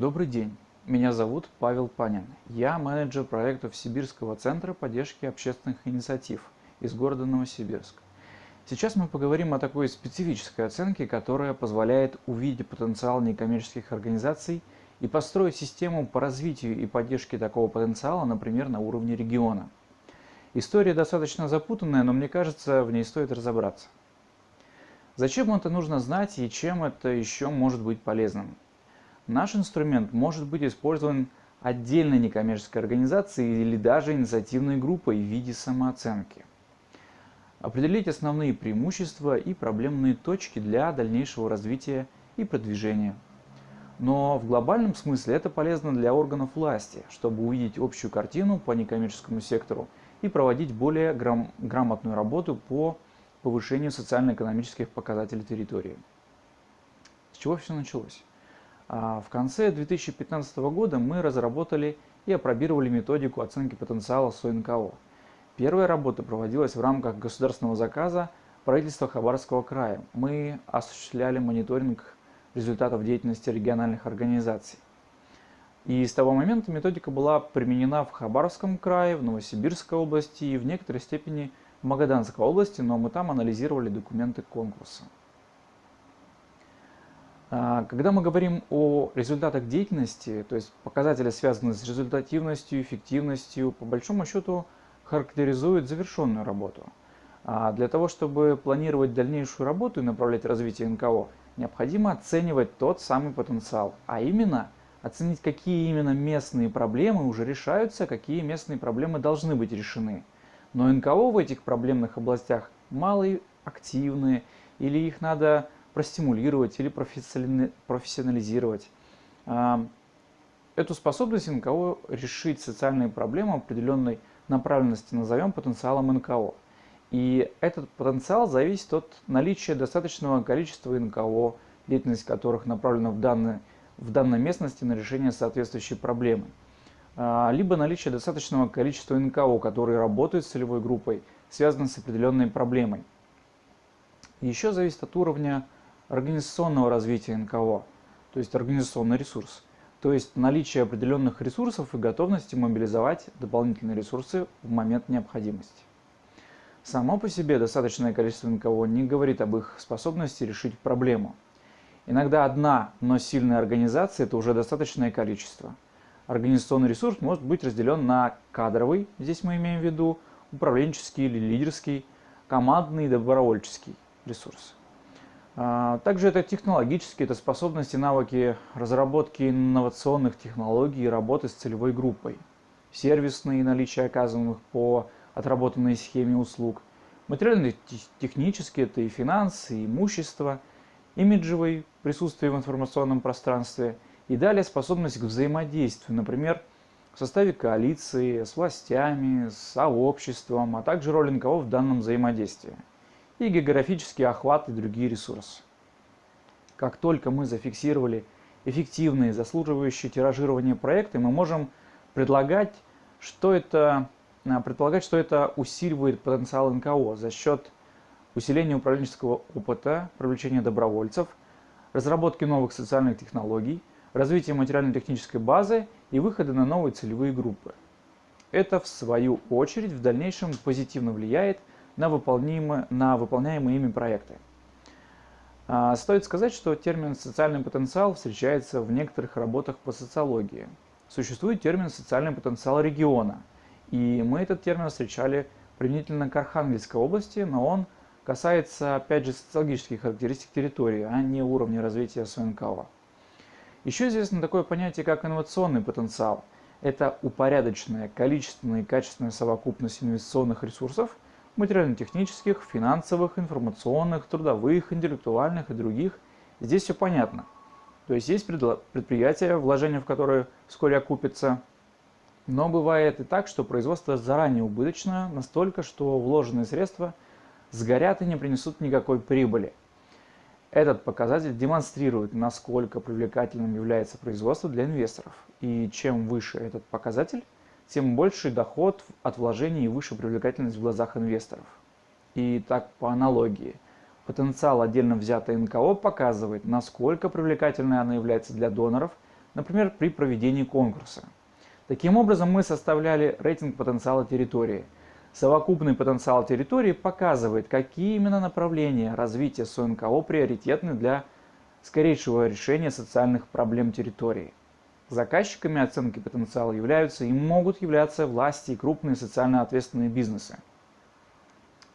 Добрый день, меня зовут Павел Панин. Я менеджер проектов Сибирского центра поддержки общественных инициатив из города Новосибирск. Сейчас мы поговорим о такой специфической оценке, которая позволяет увидеть потенциал некоммерческих организаций и построить систему по развитию и поддержке такого потенциала, например, на уровне региона. История достаточно запутанная, но мне кажется, в ней стоит разобраться. Зачем это нужно знать и чем это еще может быть полезным? Наш инструмент может быть использован отдельной некоммерческой организацией или даже инициативной группой в виде самооценки. Определить основные преимущества и проблемные точки для дальнейшего развития и продвижения. Но в глобальном смысле это полезно для органов власти, чтобы увидеть общую картину по некоммерческому сектору и проводить более грам грамотную работу по повышению социально-экономических показателей территории. С чего все началось? А, в конце 2015 года мы разработали и опробировали методику оценки потенциала СОНКО. Первая работа проводилась в рамках государственного заказа правительства Хабаровского края. Мы осуществляли мониторинг результатов деятельности региональных организаций. И с того момента методика была применена в Хабаровском крае, в Новосибирской области и в некоторой степени в Магаданской области, но мы там анализировали документы конкурса. А, когда мы говорим о результатах деятельности, то есть показатели, связанные с результативностью, эффективностью, по большому счету характеризуют завершенную работу. А для того, чтобы планировать дальнейшую работу и направлять развитие НКО, необходимо оценивать тот самый потенциал, а именно оценить, какие именно местные проблемы уже решаются, какие местные проблемы должны быть решены. Но НКО в этих проблемных областях малые, активные, или их надо простимулировать или профессионализировать. А, эту способность НКО решить социальные проблемы определенной направленности назовем потенциалом НКО. И этот потенциал зависит от наличия достаточного количества НКО, деятельность которых направлена в данной, в данной местности на решение соответствующей проблемы. А, либо наличие достаточного количества НКО, которые работают с целевой группой, связанной с определенной проблемой. Еще зависит от уровня организационного развития НКО, то есть организационный ресурс. То есть наличие определенных ресурсов и готовности мобилизовать дополнительные ресурсы в момент необходимости. Само по себе достаточное количество НКО не говорит об их способности решить проблему. Иногда одна, но сильная организация – это уже достаточное количество. Организационный ресурс может быть разделен на кадровый, здесь мы имеем в виду управленческий или лидерский, командный и добровольческий ресурс. А, также это технологические, это способности, навыки разработки инновационных технологий и работы с целевой группой. Сервисные наличие оказываемых по отработанной схеме услуг. Материально-технические это и финансы, и имущество. Имиджевый присутствие в информационном пространстве. И далее способность к взаимодействию, например, в составе коалиции, с властями, с сообществом, а также роль НКО в данном взаимодействии и географический охват и другие ресурсы. Как только мы зафиксировали эффективные, заслуживающие тиражирования проекты, мы можем предлагать, что это, а, предполагать, что это усиливает потенциал НКО за счет усиления управленческого опыта, привлечения добровольцев, разработки новых социальных технологий, развития материально-технической базы и выхода на новые целевые группы. Это, в свою очередь, в дальнейшем позитивно влияет на выполнимые, на выполняемые ими проекты. А, стоит сказать, что термин «социальный потенциал» встречается в некоторых работах по социологии. Существует термин «социальный потенциал региона», и мы этот термин встречали применительно к Архангельской области, но он касается, опять же, социологических характеристик территории, а не уровня развития СНКО. Еще известно такое понятие, как инновационный потенциал. Это упорядоченная количественная и качественная совокупность инвестиционных ресурсов – материально-технических, финансовых, информационных, трудовых, интеллектуальных и других. Здесь все понятно. То есть есть предприятия, вложения в которые вскоре окупятся, но бывает и так, что производство заранее убыточное, настолько, что вложенные средства сгорят и не принесут никакой прибыли. Этот показатель демонстрирует, насколько привлекательным является производство для инвесторов. И чем выше этот показатель, тем больше доход от вложений и выше привлекательность в глазах инвесторов. И так по аналогии. Потенциал отдельно взятой НКО показывает, насколько привлекательной она является для доноров, например, при проведении конкурса. Таким образом, мы составляли рейтинг потенциала территории. Совокупный потенциал территории показывает, какие именно направления развития СОНКО приоритетны для скорейшего решения социальных проблем территории. Заказчиками оценки потенциала являются и могут являться власти и крупные социально ответственные бизнесы.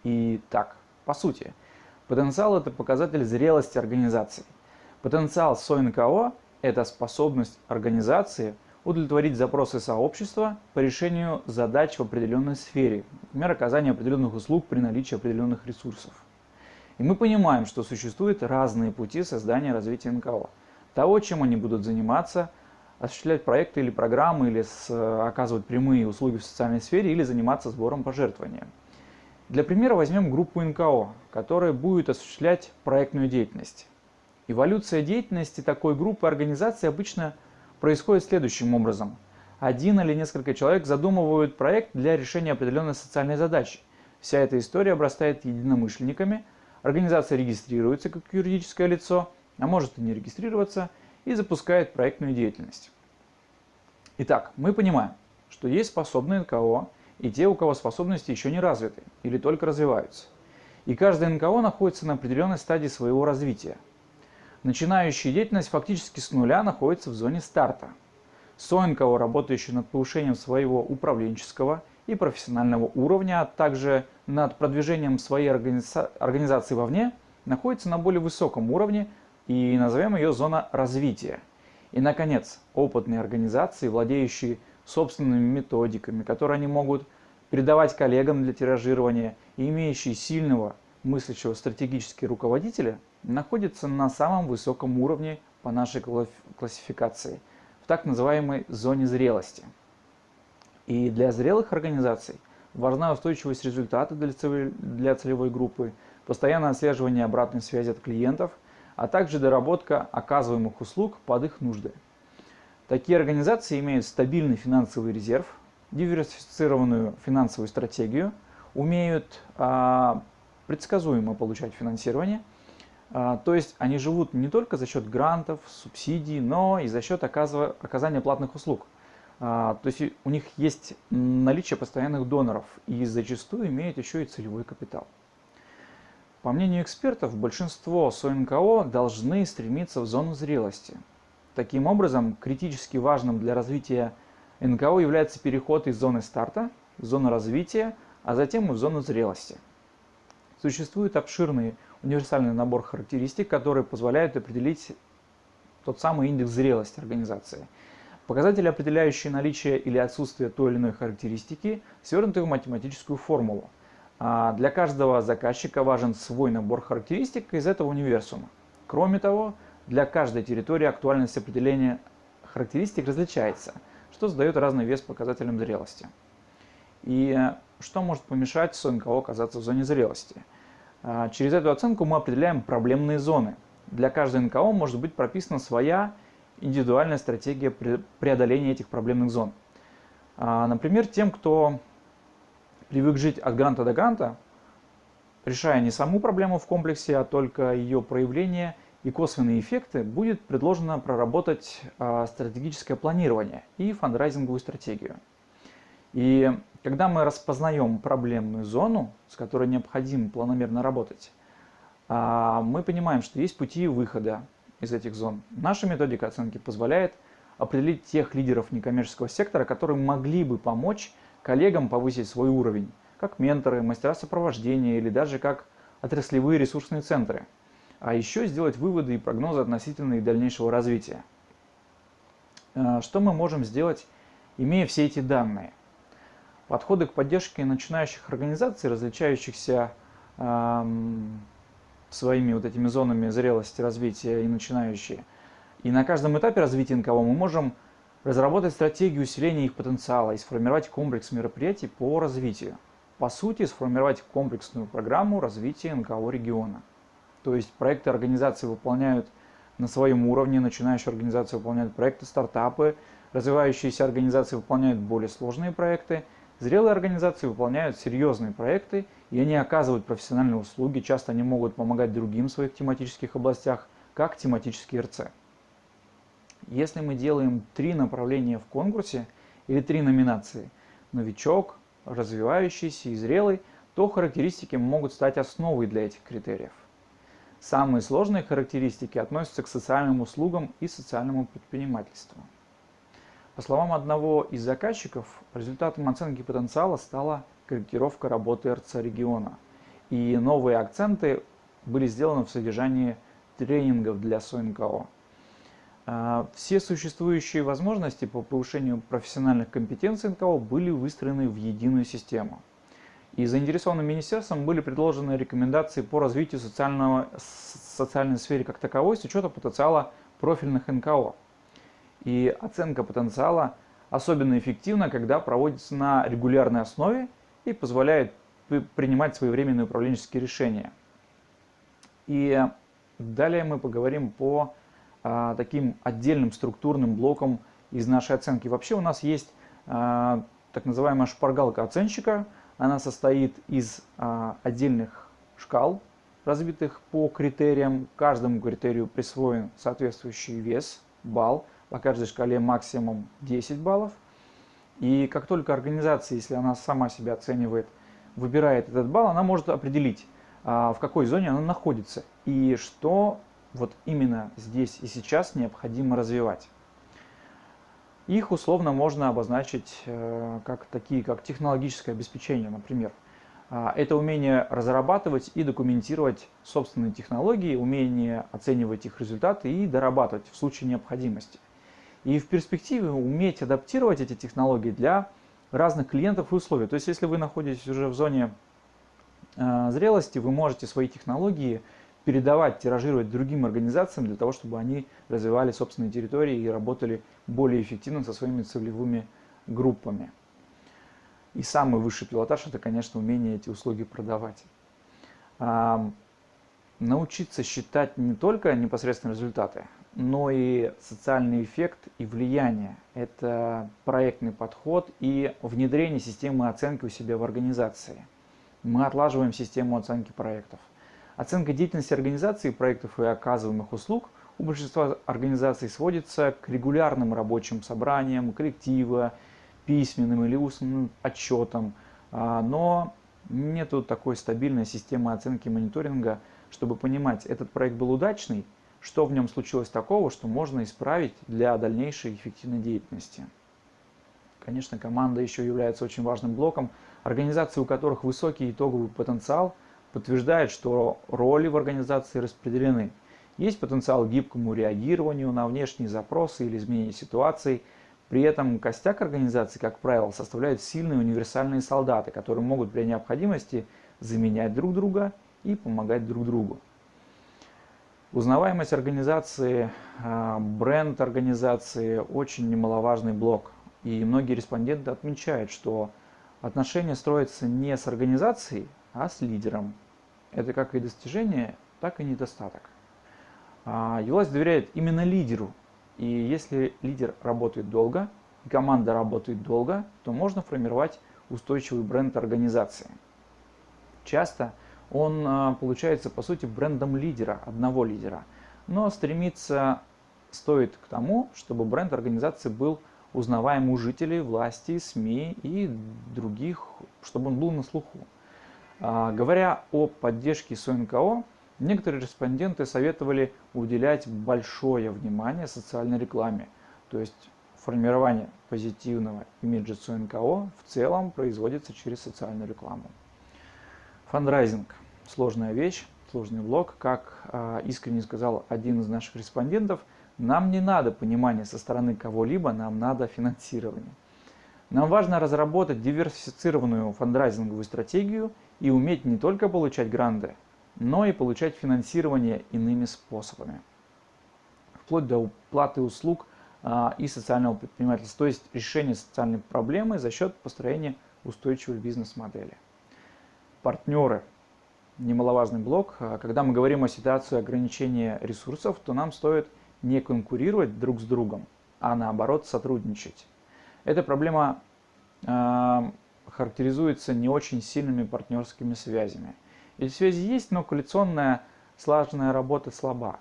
И так, по сути, потенциал – это показатель зрелости организации. Потенциал СОНКО – это способность организации удовлетворить запросы сообщества по решению задач в определенной сфере, например, оказание определенных услуг при наличии определенных ресурсов. И мы понимаем, что существуют разные пути создания развития НКО. Того, чем они будут заниматься, осуществлять проекты или программы, или с, оказывать прямые услуги в социальной сфере, или заниматься сбором пожертвований. Для примера возьмем группу НКО, которая будет осуществлять проектную деятельность. Эволюция деятельности такой группы организаций обычно происходит следующим образом. Один или несколько человек задумывают проект для решения определенной социальной задачи. Вся эта история обрастает единомышленниками – Организация регистрируется как юридическое лицо, а может и не регистрироваться, и запускает проектную деятельность. Итак, мы понимаем, что есть способные НКО и те, у кого способности еще не развиты или только развиваются. И каждый НКО находится на определенной стадии своего развития. Начинающий деятельность фактически с нуля находится в зоне старта. СОНКО, работающий над повышением своего управленческого и профессионального уровня, а также над продвижением своей организа организации вовне, находится на более высоком уровне и назовем ее зона развития. И, наконец, опытные организации, владеющие собственными методиками, которые они могут передавать коллегам для тиражирования и имеющие сильного мыслящего стратегически руководителя, находятся на самом высоком уровне по нашей классификации, в так называемой зоне зрелости. И для зрелых организаций важна устойчивость результата для целевой группы, постоянное отслеживание обратной связи от клиентов, а также доработка оказываемых услуг под их нужды. Такие организации имеют стабильный финансовый резерв, диверсифицированную финансовую стратегию, умеют а, предсказуемо получать финансирование, а, то есть они живут не только за счет грантов, субсидий, но и за счет оказания платных услуг – а, то есть у них есть наличие постоянных доноров и зачастую имеют еще и целевой капитал. По мнению экспертов, большинство СОНКО должны стремиться в зону зрелости. Таким образом, критически важным для развития НКО является переход из зоны старта в зону развития, а затем и в зону зрелости. Существует обширный универсальный набор характеристик, которые позволяют определить тот самый индекс зрелости организации – Показатели, определяющие наличие или отсутствие той или иной характеристики, свернуты в математическую формулу. А для каждого заказчика важен свой набор характеристик из этого универсума. Кроме того, для каждой территории актуальность определения характеристик различается, что задает разный вес показателям зрелости. И что может помешать СНКО оказаться в зоне зрелости? А, через эту оценку мы определяем проблемные зоны. Для каждой НКО может быть прописана своя индивидуальная стратегия преодоления этих проблемных зон. А, например, тем, кто привык жить от гранта до гранта, решая не саму проблему в комплексе, а только ее проявление и косвенные эффекты, будет предложено проработать а, стратегическое планирование и фандрайзинговую стратегию. И когда мы распознаем проблемную зону, с которой необходимо планомерно работать, а, мы понимаем, что есть пути выхода из этих зон. Наша методика оценки позволяет определить тех лидеров некоммерческого сектора, которые могли бы помочь коллегам повысить свой уровень, как менторы, мастера сопровождения или даже как отраслевые ресурсные центры. А еще сделать выводы и прогнозы относительно их дальнейшего развития. Э, что мы можем сделать, имея все эти данные? Подходы к поддержке начинающих организаций, различающихся эм, своими вот этими зонами зрелости, развития и начинающие. И на каждом этапе развития НКО мы можем разработать стратегию усиления их потенциала и сформировать комплекс мероприятий по развитию. По сути, сформировать комплексную программу развития НКО региона. То есть проекты организации выполняют на своем уровне, начинающие организации выполняют проекты, стартапы, развивающиеся организации выполняют более сложные проекты, Зрелые организации выполняют серьезные проекты, и они оказывают профессиональные услуги, часто они могут помогать другим в своих тематических областях, как тематические РЦ. Если мы делаем три направления в конкурсе или три номинации – новичок, развивающийся и зрелый, то характеристики могут стать основой для этих критериев. Самые сложные характеристики относятся к социальным услугам и социальному предпринимательству. По словам одного из заказчиков, результатом оценки потенциала стала корректировка работы РЦ региона. И новые акценты были сделаны в содержании тренингов для СОНКО. А, все существующие возможности по повышению профессиональных компетенций НКО были выстроены в единую систему. И заинтересованным министерством были предложены рекомендации по развитию социального, социальной сферы как таковой с учетом потенциала профильных НКО. И оценка потенциала особенно эффективна, когда проводится на регулярной основе и позволяет принимать своевременные управленческие решения. И далее мы поговорим по таким отдельным структурным блокам из нашей оценки. Вообще у нас есть а, так называемая шпаргалка оценщика. Она состоит из а, отдельных шкал, разбитых по критериям. Каждому критерию присвоен соответствующий вес, балл. По каждой шкале максимум 10 баллов. И как только организация, если она сама себя оценивает, выбирает этот балл, она может определить, а, в какой зоне она находится и что вот именно здесь и сейчас необходимо развивать. Их условно можно обозначить э, как такие, как технологическое обеспечение, например. А, это умение разрабатывать и документировать собственные технологии, умение оценивать их результаты и дорабатывать в случае необходимости. И в перспективе уметь адаптировать эти технологии для разных клиентов и условий. То есть, если вы находитесь уже в зоне э, зрелости, вы можете свои технологии передавать, тиражировать другим организациям для того, чтобы они развивали собственные территории и работали более эффективно со своими целевыми группами. И самый высший пилотаж – это, конечно, умение эти услуги продавать. А, научиться считать не только непосредственно результаты, но и социальный эффект и влияние. Это проектный подход и внедрение системы оценки у себя в организации. Мы отлаживаем систему оценки проектов. Оценка деятельности организации, проектов и оказываемых услуг у большинства организаций сводится к регулярным рабочим собраниям, коллектива, письменным или устным отчетам, а, но нет такой стабильной системы оценки мониторинга, чтобы понимать, этот проект был удачный что в нем случилось такого, что можно исправить для дальнейшей эффективной деятельности. Конечно, команда еще является очень важным блоком. Организации, у которых высокий итоговый потенциал, подтверждает, что роли в организации распределены. Есть потенциал гибкому реагированию на внешние запросы или изменение ситуации. При этом костяк организации, как правило, составляют сильные универсальные солдаты, которые могут при необходимости заменять друг друга и помогать друг другу. Узнаваемость организации, а, бренд организации очень немаловажный блок. И многие респонденты отмечают, что отношения строятся не с организацией, а с лидером. Это как и достижение, так и недостаток. А, и власть доверяет именно лидеру. И если лидер работает долго, и команда работает долго, то можно формировать устойчивый бренд организации. Часто – он а, получается по сути брендом лидера, одного лидера. Но стремиться стоит к тому, чтобы бренд организации был узнаваем у жителей, власти, СМИ и других, чтобы он был на слуху. А, говоря о поддержке СОНКО, некоторые респонденты советовали уделять большое внимание социальной рекламе, то есть формирование позитивного имиджа СОНКО в целом производится через социальную рекламу. Фандрайзинг – сложная вещь, сложный блок. Как э, искренне сказал один из наших респондентов, нам не надо понимания со стороны кого-либо, нам надо финансирование. Нам важно разработать диверсифицированную фандрайзинговую стратегию и уметь не только получать гранды, но и получать финансирование иными способами. Вплоть до уплаты услуг а, и социального предпринимательства, то есть решения социальной проблемы за счет построения устойчивой бизнес-модели партнеры. Немаловажный блок. А когда мы говорим о ситуации ограничения ресурсов, то нам стоит не конкурировать друг с другом, а наоборот сотрудничать. Эта проблема э, характеризуется не очень сильными партнерскими связями. Или связи есть, но коалиционная слаженная работа слаба.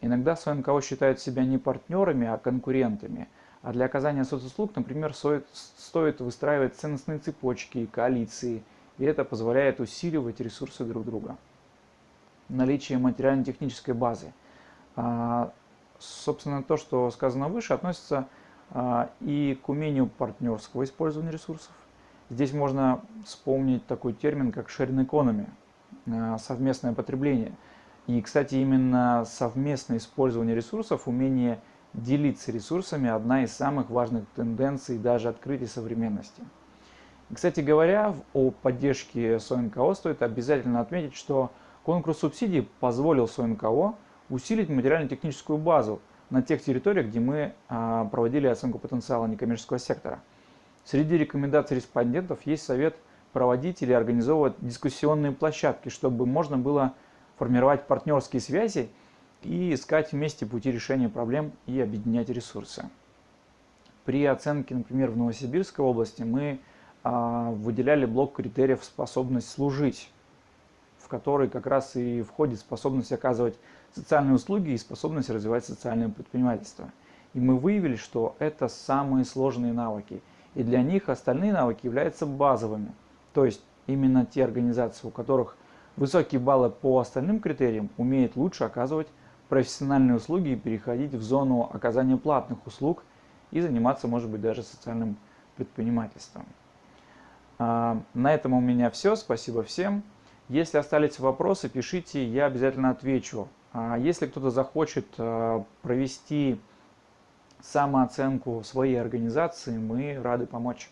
Иногда свои НКО считают себя не партнерами, а конкурентами. А для оказания соцуслуг, например, стоит, выстраивать ценностные цепочки, коалиции, и это позволяет усиливать ресурсы друг друга. Наличие материально-технической базы. А, собственно, то, что сказано выше, относится а, и к умению партнерского использования ресурсов. Здесь можно вспомнить такой термин, как sharing economy, а, совместное потребление. И, кстати, именно совместное использование ресурсов, умение делиться ресурсами – одна из самых важных тенденций даже открытий современности. Кстати говоря, о поддержке СОНКО стоит обязательно отметить, что конкурс субсидий позволил СОНКО усилить материально-техническую базу на тех территориях, где мы а, проводили оценку потенциала некоммерческого сектора. Среди рекомендаций респондентов есть совет проводить или организовывать дискуссионные площадки, чтобы можно было формировать партнерские связи и искать вместе пути решения проблем и объединять ресурсы. При оценке, например, в Новосибирской области мы а, выделяли блок критериев «способность служить», в который как раз и входит способность оказывать социальные услуги и способность развивать социальное предпринимательство. И мы выявили, что это самые сложные навыки, и для них остальные навыки являются базовыми. То есть именно те организации, у которых высокие баллы по остальным критериям, умеют лучше оказывать профессиональные услуги и переходить в зону оказания платных услуг и заниматься, может быть, даже социальным предпринимательством. А, на этом у меня все. Спасибо всем. Если остались вопросы, пишите, я обязательно отвечу. А если кто-то захочет э, провести самооценку своей организации, мы рады помочь.